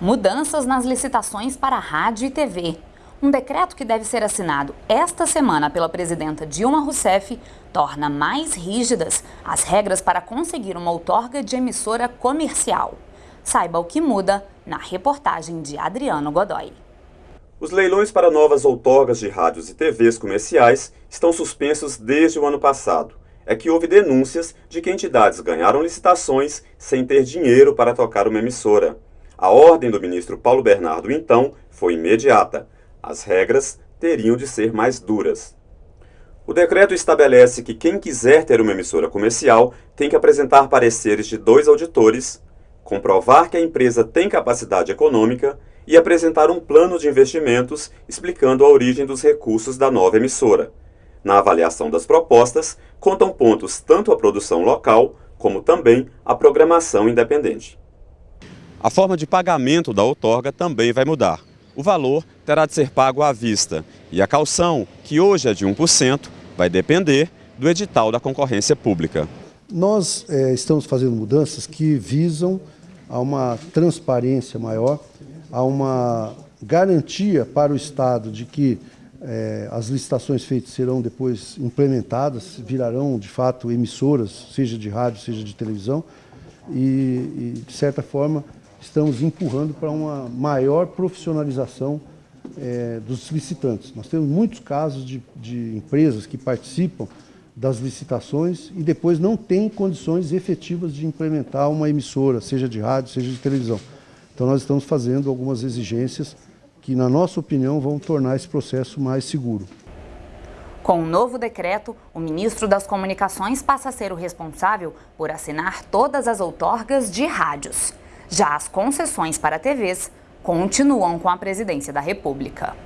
Mudanças nas licitações para rádio e TV. Um decreto que deve ser assinado esta semana pela presidenta Dilma Rousseff torna mais rígidas as regras para conseguir uma outorga de emissora comercial. Saiba o que muda na reportagem de Adriano Godoy. Os leilões para novas outorgas de rádios e TVs comerciais estão suspensos desde o ano passado. É que houve denúncias de que entidades ganharam licitações sem ter dinheiro para tocar uma emissora. A ordem do ministro Paulo Bernardo, então, foi imediata. As regras teriam de ser mais duras. O decreto estabelece que quem quiser ter uma emissora comercial tem que apresentar pareceres de dois auditores, comprovar que a empresa tem capacidade econômica e apresentar um plano de investimentos explicando a origem dos recursos da nova emissora. Na avaliação das propostas, contam pontos tanto a produção local, como também a programação independente. A forma de pagamento da outorga também vai mudar. O valor terá de ser pago à vista e a calção, que hoje é de 1%, vai depender do edital da concorrência pública. Nós é, estamos fazendo mudanças que visam a uma transparência maior há uma garantia para o Estado de que é, as licitações feitas serão depois implementadas, virarão de fato emissoras, seja de rádio, seja de televisão, e, e de certa forma estamos empurrando para uma maior profissionalização é, dos licitantes. Nós temos muitos casos de, de empresas que participam das licitações e depois não têm condições efetivas de implementar uma emissora, seja de rádio, seja de televisão. Então nós estamos fazendo algumas exigências que, na nossa opinião, vão tornar esse processo mais seguro. Com o novo decreto, o ministro das Comunicações passa a ser o responsável por assinar todas as outorgas de rádios. Já as concessões para TVs continuam com a presidência da República.